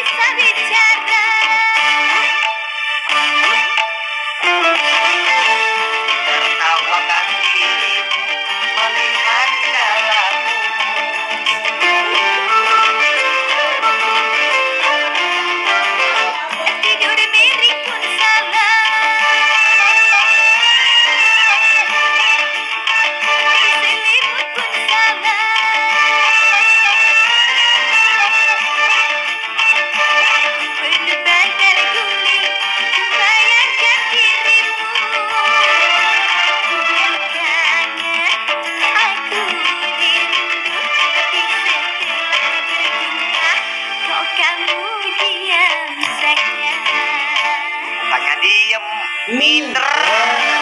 Kayıtlar içeride Mitra.